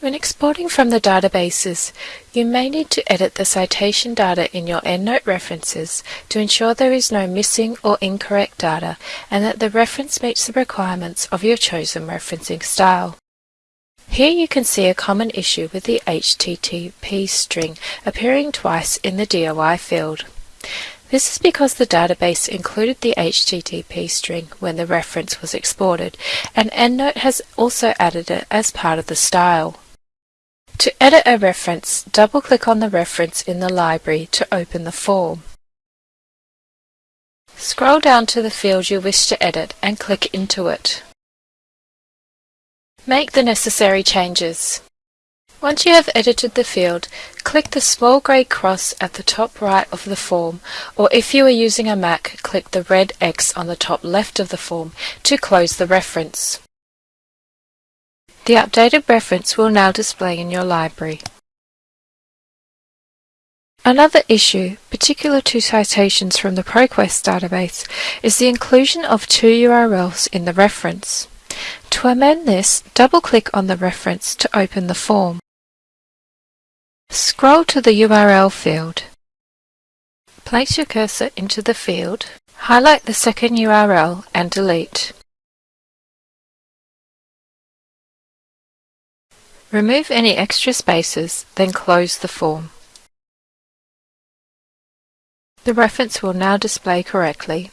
When exporting from the databases, you may need to edit the citation data in your EndNote references to ensure there is no missing or incorrect data and that the reference meets the requirements of your chosen referencing style. Here you can see a common issue with the HTTP string appearing twice in the DOI field. This is because the database included the HTTP string when the reference was exported, and EndNote has also added it as part of the style. To edit a reference, double-click on the reference in the library to open the form. Scroll down to the field you wish to edit and click into it. Make the necessary changes. Once you have edited the field, click the small grey cross at the top right of the form, or if you are using a Mac, click the red X on the top left of the form to close the reference. The updated reference will now display in your library. Another issue, particular to citations from the ProQuest database, is the inclusion of two URLs in the reference. To amend this, double-click on the reference to open the form. Scroll to the URL field. Place your cursor into the field, highlight the second URL and delete. Remove any extra spaces, then close the form. The reference will now display correctly.